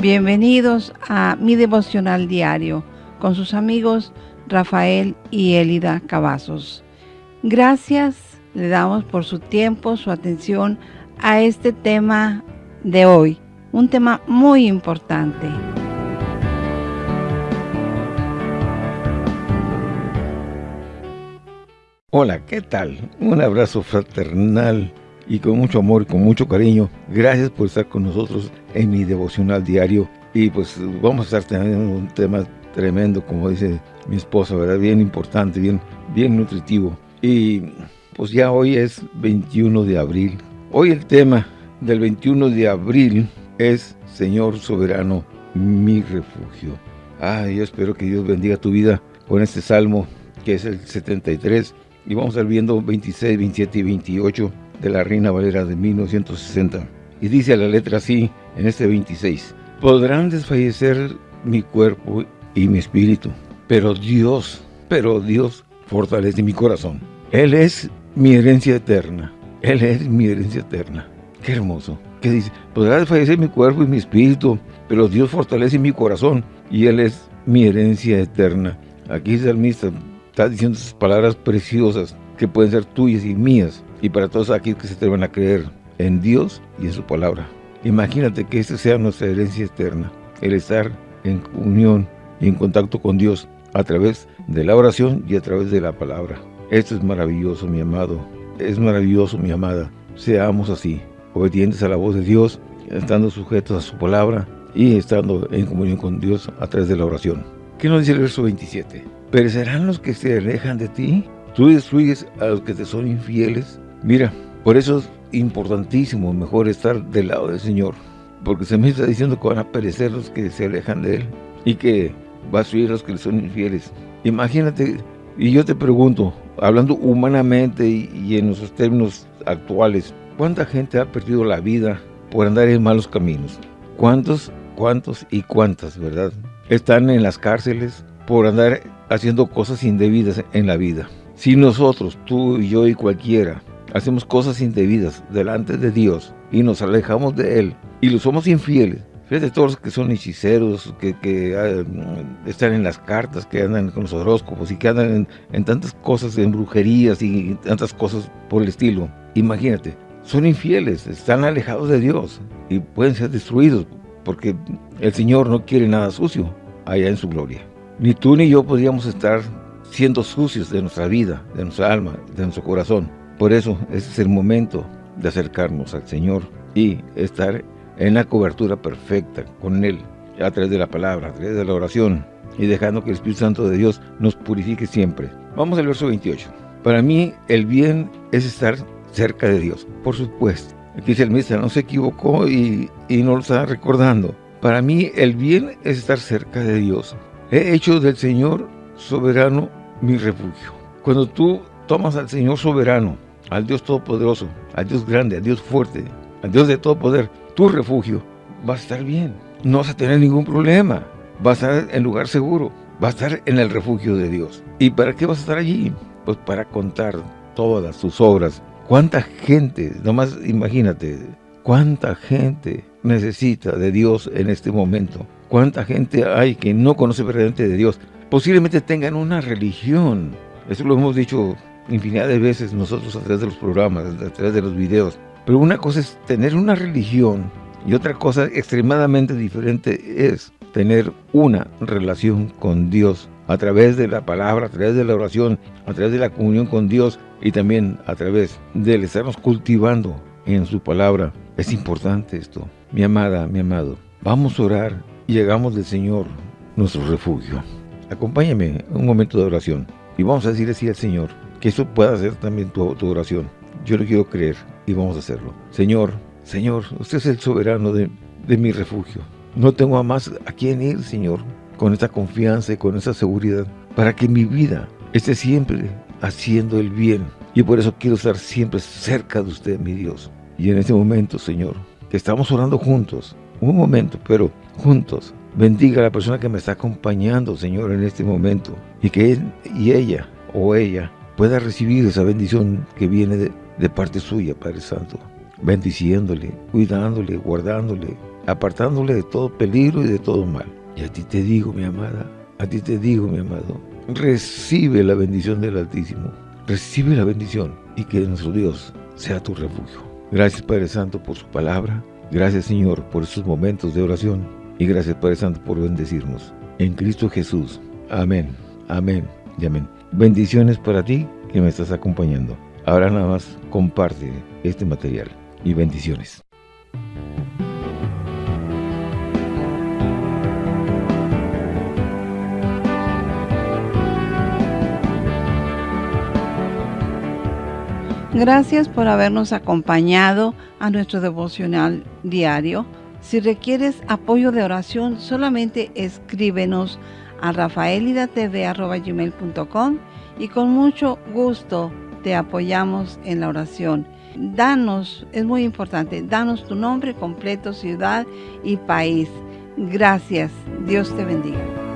Bienvenidos a mi devocional diario con sus amigos Rafael y Elida Cavazos. Gracias le damos por su tiempo, su atención a este tema de hoy, un tema muy importante. Hola, ¿qué tal? Un abrazo fraternal y con mucho amor con mucho cariño. Gracias por estar con nosotros en mi devocional diario. Y pues vamos a estar teniendo un tema tremendo, como dice mi esposa, ¿verdad? Bien importante, bien, bien nutritivo. Y pues ya hoy es 21 de abril. Hoy el tema del 21 de abril es Señor Soberano, mi refugio. Ah, yo espero que Dios bendiga tu vida con este salmo que es el 73. Y vamos a ir viendo 26, 27 y 28 de la Reina Valera de 1960. Y dice la letra así, en este 26. Podrán desfallecer mi cuerpo y mi espíritu, pero Dios, pero Dios fortalece mi corazón. Él es mi herencia eterna. Él es mi herencia eterna. Qué hermoso. ¿Qué dice? Podrá desfallecer mi cuerpo y mi espíritu, pero Dios fortalece mi corazón y Él es mi herencia eterna. Aquí el salmista está diciendo esas palabras preciosas que pueden ser tuyas y mías y para todos aquellos que se atrevan a creer en Dios y en su palabra. Imagínate que esta sea nuestra herencia eterna, el estar en unión y en contacto con Dios a través de la oración y a través de la palabra. Esto es maravilloso, mi amado. Es maravilloso, mi amada. Seamos así, obedientes a la voz de Dios, estando sujetos a su palabra y estando en comunión con Dios a través de la oración. ¿Qué nos dice el verso 27? ¿Perecerán los que se alejan de ti? ¿Tú destruyes a los que te son infieles? Mira, por eso es importantísimo, mejor estar del lado del Señor. Porque se me está diciendo que van a perecer los que se alejan de Él y que va a subir a los que le son infieles. Imagínate, y yo te pregunto, hablando humanamente y, en nuestros términos actuales, ¿cuánta gente ha perdido la vida por andar en malos caminos? ¿Cuántos, cuántos y cuántas, verdad? Están en las cárceles por andar haciendo cosas indebidas en la vida. Si nosotros, tú y yo y cualquiera, hacemos cosas indebidas delante de Dios y nos alejamos de Él y lo somos infieles, fíjate todos los que son hechiceros, que, ah, están en las cartas, que andan con los horóscopos y que andan en, tantas cosas, en brujerías y tantas cosas por el estilo. Imagínate, son infieles, están alejados de Dios y pueden ser destruidos porque el Señor no quiere nada sucio allá en su gloria. Ni tú ni yo podríamos estar siendo sucios de nuestra vida, de nuestra alma, de nuestro corazón. Por eso, ese es el momento de acercarnos al Señor y estar en la cobertura perfecta con Él, a través de la palabra, a través de la oración, y dejando que el Espíritu Santo de Dios nos purifique siempre. Vamos al verso 28. Para mí, el bien es estar cerca de Dios, por supuesto. Aquí dice el ministro, no se equivocó y, y no lo está recordando. Para mí, el bien es estar cerca de Dios. He hecho del Señor soberano mi refugio. Cuando tú tomas al Señor soberano, al Dios Todopoderoso, al Dios grande, al Dios fuerte, al Dios de todo poder, tu refugio, vas a estar bien. No vas a tener ningún problema. Vas a estar en lugar seguro. Vas a estar en el refugio de Dios. ¿Y para qué vas a estar allí? Pues para contar todas tus obras. ¿Cuánta gente, nomás imagínate, cuánta gente necesita de Dios en este momento? ¿Cuánta gente hay que no conoce verdaderamente de Dios? Posiblemente tengan una religión. Eso lo hemos dicho infinidad de veces nosotros a través de los programas, a través de los videos. Pero una cosa es tener una religión y otra cosa extremadamente diferente es tener una relación con Dios a través de la palabra, a través de la oración, a través de la comunión con Dios y también a través de estarnos cultivando en su palabra. Es importante esto. Mi amada, mi amado, vamos a orar y llegamos del Señor, nuestro refugio. Acompáñame un momento de oración y vamos a decirle así al Señor, que eso pueda ser también tu, oración. Yo lo quiero creer y vamos a hacerlo. Señor, Señor, usted es el soberano de, mi refugio. No tengo a más a quién ir, Señor, con esta confianza y con esa seguridad, para que mi vida esté siempre haciendo el bien. Y por eso quiero estar siempre cerca de usted, mi Dios. Y en este momento, Señor, que estamos orando juntos, un momento, pero juntos, bendiga a la persona que me está acompañando, Señor, en este momento. Y que él y ella o ella pueda recibir esa bendición que viene de, parte suya, Padre Santo. Bendiciéndole, cuidándole, guardándole, apartándole de todo peligro y de todo mal. Y a ti te digo, mi amada, a ti te digo, mi amado, recibe la bendición del Altísimo, recibe la bendición y que nuestro Dios sea tu refugio. Gracias Padre Santo por su palabra, gracias Señor por estos momentos de oración y gracias Padre Santo por bendecirnos. En Cristo Jesús. Amén, amén y amén. Bendiciones para ti que me estás acompañando. Ahora nada más comparte este material y bendiciones. Gracias por habernos acompañado a nuestro devocional diario. Si requieres apoyo de oración, solamente escríbenos a rafaelidatv.com y con mucho gusto te apoyamos en la oración. Danos, es muy importante, danos tu nombre completo, ciudad y país. Gracias. Dios te bendiga.